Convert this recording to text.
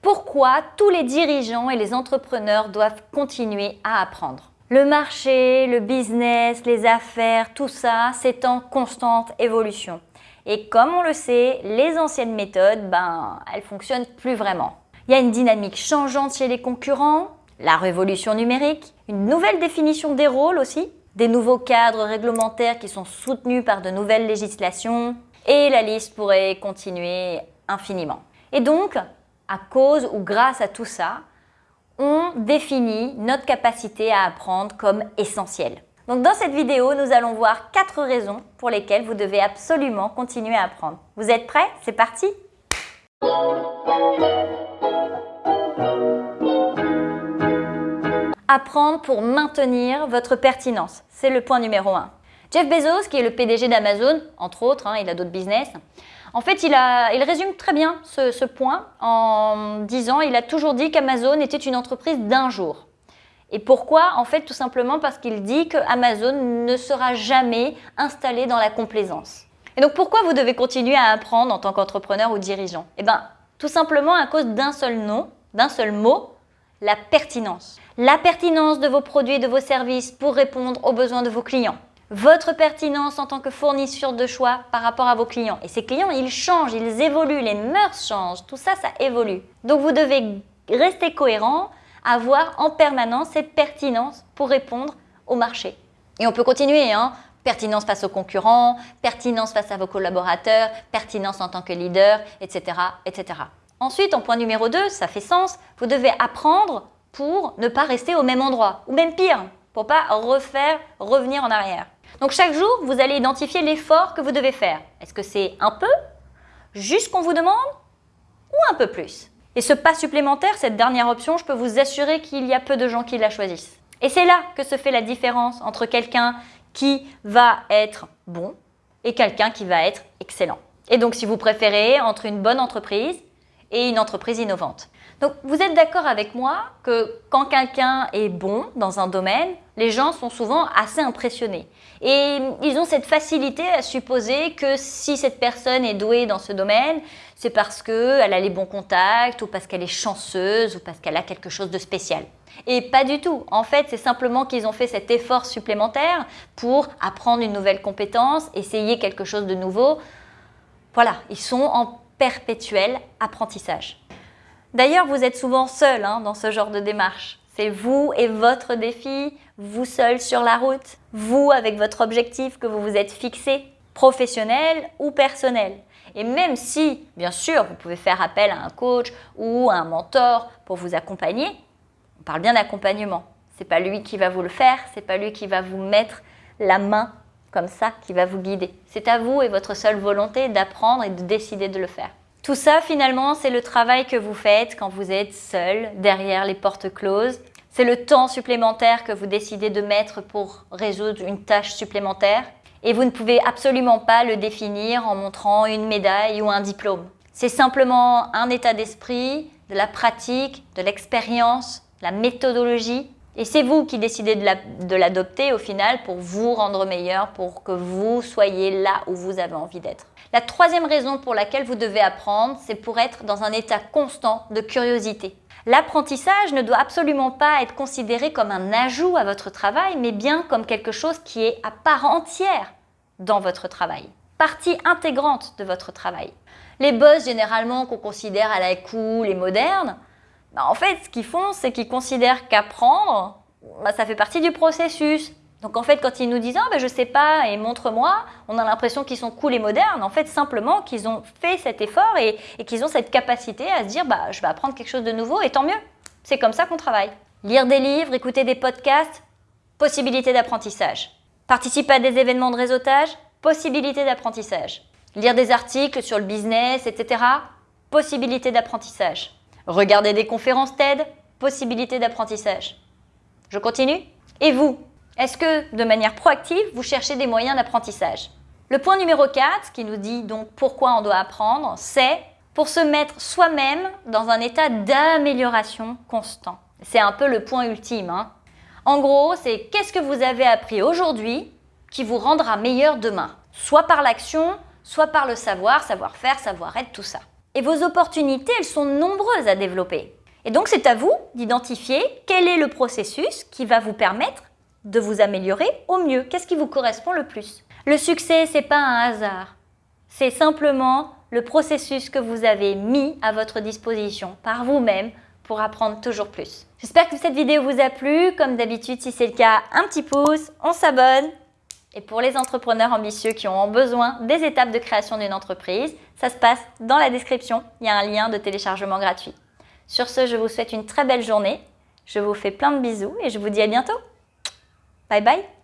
Pourquoi tous les dirigeants et les entrepreneurs doivent continuer à apprendre? Le marché, le business, les affaires, tout ça, c'est en constante évolution. Et comme on le sait, les anciennes méthodes, ben, elles fonctionnent plus vraiment. Il y a une dynamique changeante chez les concurrents, la révolution numérique, une nouvelle définition des rôles aussi, des nouveaux cadres réglementaires qui sont soutenus par de nouvelles législations, et la liste pourrait continuer infiniment. Et donc, à cause ou grâce à tout ça, on définit notre capacité à apprendre comme essentielle. Donc dans cette vidéo, nous allons voir quatre raisons pour lesquelles vous devez absolument continuer à apprendre. Vous êtes prêts? C'est parti Apprendre pour maintenir votre pertinence, c'est le point numéro un. Jeff Bezos, qui est le PDG d'Amazon, entre autres, hein, il a d'autres business, en fait, il, résume très bien ce, point en disant il a toujours dit qu'Amazon était une entreprise d'un jour. Et pourquoi? En fait, tout simplement parce qu'il dit qu'Amazon ne sera jamais installé dans la complaisance. Et donc, pourquoi vous devez continuer à apprendre en tant qu'entrepreneur ou dirigeant? Eh bien, tout simplement à cause d'un seul nom, d'un seul mot, la pertinence. La pertinence de vos produits et de vos services pour répondre aux besoins de vos clients votre pertinence en tant que fournisseur de choix par rapport à vos clients. Et ces clients, ils changent, ils évoluent, les mœurs changent, tout ça, ça évolue. Donc vous devez rester cohérent, avoir en permanence cette pertinence pour répondre au marché. Et on peut continuer, hein pertinence face aux concurrents, pertinence face à vos collaborateurs, pertinence en tant que leader, etc. etc. Ensuite, en point numéro 2, ça fait sens, vous devez apprendre pour ne pas rester au même endroit, ou même pire, pour pas refaire, revenir en arrière. Donc chaque jour, vous allez identifier l'effort que vous devez faire. Est-ce que c'est un peu, juste qu'on vous demande, ou un peu plus? Et ce pas supplémentaire, cette dernière option, je peux vous assurer qu'il y a peu de gens qui la choisissent. Et c'est là que se fait la différence entre quelqu'un qui va être bon et quelqu'un qui va être excellent. Et donc si vous préférez entre une bonne entreprise et une entreprise innovante. Donc vous êtes d'accord avec moi que quand quelqu'un est bon dans un domaine, les gens sont souvent assez impressionnés. Et ils ont cette facilité à supposer que si cette personne est douée dans ce domaine, c'est parce qu'elle a les bons contacts ou parce qu'elle est chanceuse ou parce qu'elle a quelque chose de spécial. Et pas du tout. En fait, c'est simplement qu'ils ont fait cet effort supplémentaire pour apprendre une nouvelle compétence, essayer quelque chose de nouveau. Voilà, ils sont en perpétuel apprentissage. D'ailleurs, vous êtes souvent seul hein, dans ce genre de démarche. C'est vous et votre défi, vous seul sur la route, vous avec votre objectif que vous vous êtes fixé, professionnel ou personnel. Et même si, bien sûr, vous pouvez faire appel à un coach ou à un mentor pour vous accompagner, on parle bien d'accompagnement. C'est pas lui qui va vous le faire, c'est pas lui qui va vous mettre la main comme ça, qui va vous guider. C'est à vous et votre seule volonté d'apprendre et de décider de le faire. Tout ça, finalement, c'est le travail que vous faites quand vous êtes seul, derrière les portes closes. C'est le temps supplémentaire que vous décidez de mettre pour résoudre une tâche supplémentaire. Et vous ne pouvez absolument pas le définir en montrant une médaille ou un diplôme. C'est simplement un état d'esprit, de la pratique, de l'expérience, la méthodologie. Et c'est vous qui décidez de l'adopter au final pour vous rendre meilleur, pour que vous soyez là où vous avez envie d'être. La troisième raison pour laquelle vous devez apprendre, c'est pour être dans un état constant de curiosité. L'apprentissage ne doit absolument pas être considéré comme un ajout à votre travail, mais bien comme quelque chose qui est à part entière dans votre travail, partie intégrante de votre travail. Les boss, généralement, qu'on considère à la cool et moderne, bah, en fait, ce qu'ils font, c'est qu'ils considèrent qu'apprendre, bah, ça fait partie du processus. Donc en fait, quand ils nous disent ah, ben, je sais pas et montre-moi, on a l'impression qu'ils sont cool et modernes. En fait, simplement qu'ils ont fait cet effort et, qu'ils ont cette capacité à se dire bah, je vais apprendre quelque chose de nouveau et tant mieux. C'est comme ça qu'on travaille. Lire des livres, écouter des podcasts, possibilité d'apprentissage. Participer à des événements de réseautage, possibilité d'apprentissage. Lire des articles sur le business, etc. Possibilité d'apprentissage. Regarder des conférences TED, possibilité d'apprentissage. Je continue Et vous est-ce que, de manière proactive, vous cherchez des moyens d'apprentissage? Le point numéro 4, qui nous dit donc pourquoi on doit apprendre, c'est pour se mettre soi-même dans un état d'amélioration constant. C'est un peu le point ultime. Hein. En gros, c'est qu'est-ce que vous avez appris aujourd'hui qui vous rendra meilleur demain? Soit par l'action, soit par le savoir, savoir-faire, savoir-être, tout ça. Et vos opportunités, elles sont nombreuses à développer. Et donc c'est à vous d'identifier quel est le processus qui va vous permettre de vous améliorer au mieux. Qu'est-ce qui vous correspond le plus? Le succès, c'est pas un hasard. C'est simplement le processus que vous avez mis à votre disposition par vous-même pour apprendre toujours plus. J'espère que cette vidéo vous a plu. Comme d'habitude, si c'est le cas, un petit pouce, on s'abonne. Et pour les entrepreneurs ambitieux qui ont besoin des étapes de création d'une entreprise, ça se passe dans la description. Il y a un lien de téléchargement gratuit. Sur ce, je vous souhaite une très belle journée. Je vous fais plein de bisous et je vous dis à bientôt. Bye bye